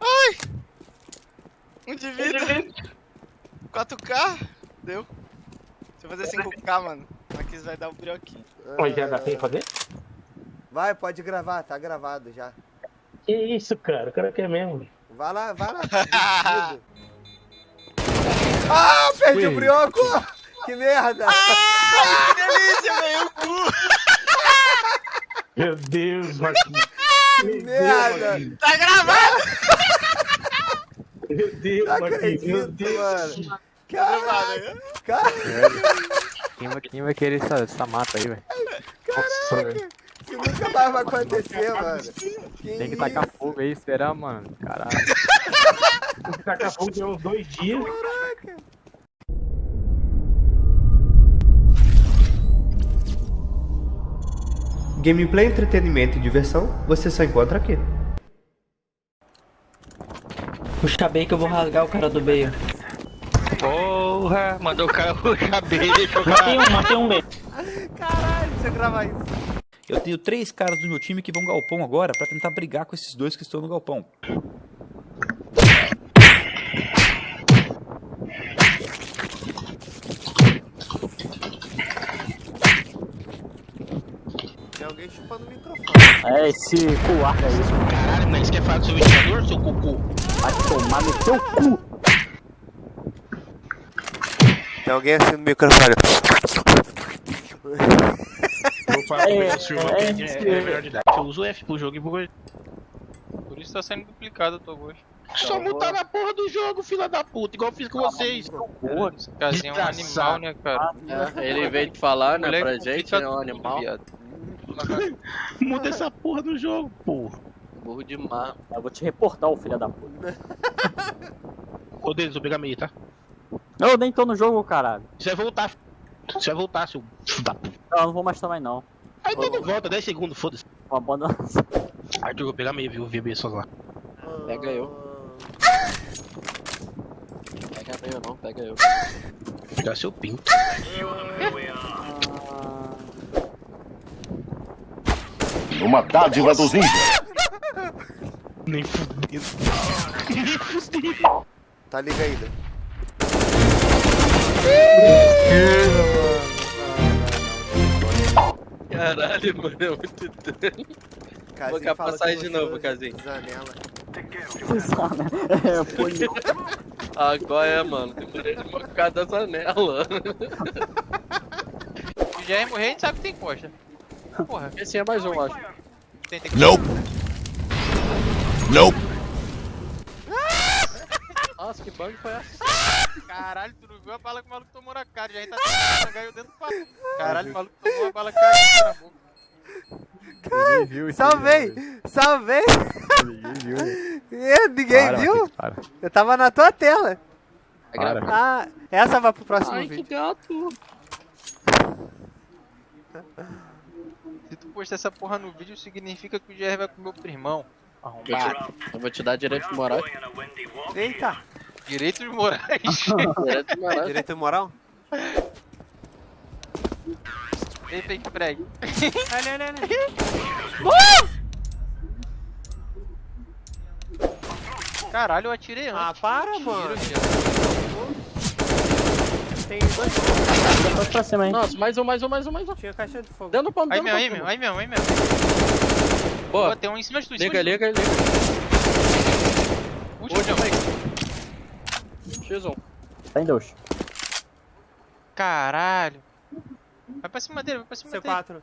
Ai! Um de vida. 4K? Deu. Deixa eu fazer 5K, mano. Aqui vai dar o um brioquinho. Oi, já dá pra fazer? Vai, pode gravar, tá gravado já. Que isso, cara? O cara quer mesmo. Vai lá, vai lá. ah, perdi o brioco! Que merda! Ai, que delícia, velho! O cu! Meu Deus, Marquinhos. Que merda! Tá gravado! Meu Deus, Não Marquinhos. Meu Deus. mano. Tá Caralho, gravado. cara, Quem vai, quem vai querer essa, essa mata aí, velho? Velho. isso nunca mais vai acontecer, mano. Que Tem que tacar fogo aí, esperar, mano. Caralho. Tem que tacar fogo de uns dois dias. Gameplay, entretenimento e diversão, você só encontra aqui. Puxa bem que eu vou rasgar o cara do meio. Porra, mandou o cara puxar bem, deixa eu Matei um, matei um bem. Caralho, deixa eu gravar isso. Eu tenho três caras do meu time que vão galpão agora pra tentar brigar com esses dois que estão no galpão. Alguém chupando o microfone. É esse coar aí. Caralho, mas quer falar do seu ventilador, seu cocô? Vai tomar no teu cu. Tem alguém assim no microfone. Vou falar É, é, é, é, é melhor de idade. Eu uso o F pro jogo e vou... Por isso tá sendo duplicado o teu gosto. Só mutar na porra do jogo, filha da puta, igual eu fiz com vocês. Porra, esse casinho é um animal, né, cara? É, ele veio de falar, né, pra gente, é um tudo, animal. viado. Muda essa porra do jogo, porra. Burro de mar. Eu vou te reportar, ô filho da puta. Ô, Denis, vou pegar meio, tá? Eu nem tô no jogo, caralho. Você vai voltar. Você vai voltar, seu. Não, eu não vou mais também, não. Aí todo volta, 10 segundos, foda-se. Vou abandonar. Arthur, eu vou pegar meio, viu? VB só lá. Pega eu. Pega eu não, pega eu. Vou pegar seu pinto. Uma dádiva dos índios. Nem fudendo. Nem fudendo. Tá liga ainda. Caralho, mano, é muito estranho. Vou fala passar de novo, usa Casinho. Janela. é, foi Agora é, mano. Demorei de machucar da janela. Se já ia morrer, a gente sabe que tem coxa. Porra, Esse é mais um, acho. que... Nope. Nope. Nossa, que bug foi essa? Caralho, tu não viu a bala que o maluco tomou na cara, já a gente tá caiu dentro do papo. Caralho, o maluco tomou a bala caiu na boca. Ninguém viu isso. Salvei! Salvei! Ninguém viu. Eu, ninguém Para, viu? Para. Eu tava na tua tela. Para. Ah, essa vai pro próximo Ai, que vídeo. gato. Se tu postar essa porra no vídeo, significa que o GR vai comer o primão. Arrombado. Eu vou te dar direito moral. Eita! Direitos morais. Direito moral. Direito moral? Vem, fake preg. Olha, olha, olha. Caralho, eu atirei antes. Ah, para, Tiro, mano. viado. Tem dois. Vai pra cima, hein. Nossa, mais um, mais um, mais um, mais um. Tinha caixa de fogo. Dando pra Aí dando mesmo, aí pra- mesmo, aí mesmo, aí mesmo. Boa. Boa, tem um em cima de tu, em cima Liga, liga, liga. Último, aí. X1. Tem dois. Caralho. Vai pra cima dele, vai pra cima dele. C4.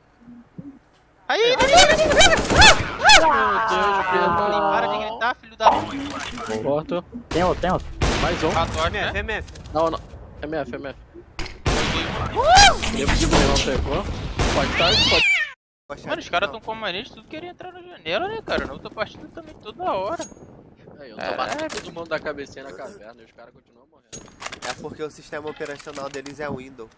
Aí, aí, aí, aí, Meu Deus, Para de gritar, filho da puta. Pedro. Morto. Tem outro, tem outro. Mais um. Ratório, né? Não, não. MF, MF. Que não pegou? Pode estar, pode. Mano, os caras tão com mania de tudo querer entrar na janela, né, cara? Na outra partida também, toda hora. Aí, eu tô batendo todo mundo da cabecinha na caverna e os caras continuam morrendo. É porque o sistema operacional deles é Windows.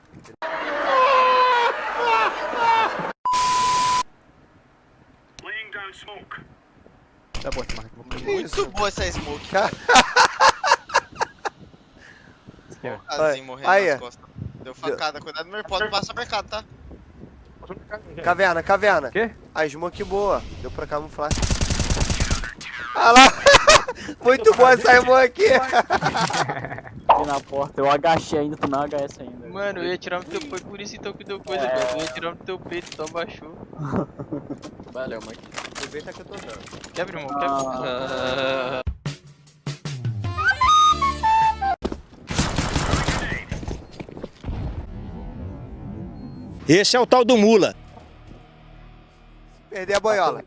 Tá bom. Muito boa essa smoke. Esquerda. Assim, morrendo Aí, nas costas. Deu facada, cuidado no mercado, passa mercado, tá? Caverna, caverna. Quê? A smoke boa. Deu pra camuflar. Olha lá. Muito bom essa irmã aqui. Aqui na porta, eu agachei ainda, tu não agacha ainda. Mano, eu ia tirar no teu foi por isso então que deu coisa, É. velho. Eu ia tirar no teu peito, então baixou. Valeu, Mike. Aproveita que eu tô dando. Quebra, irmão, quebra. Ah, Esse é o tal do Mula. Perder a boiola.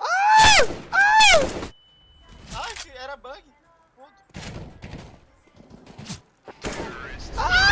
Ah! Ah! ah, era bug. Ah!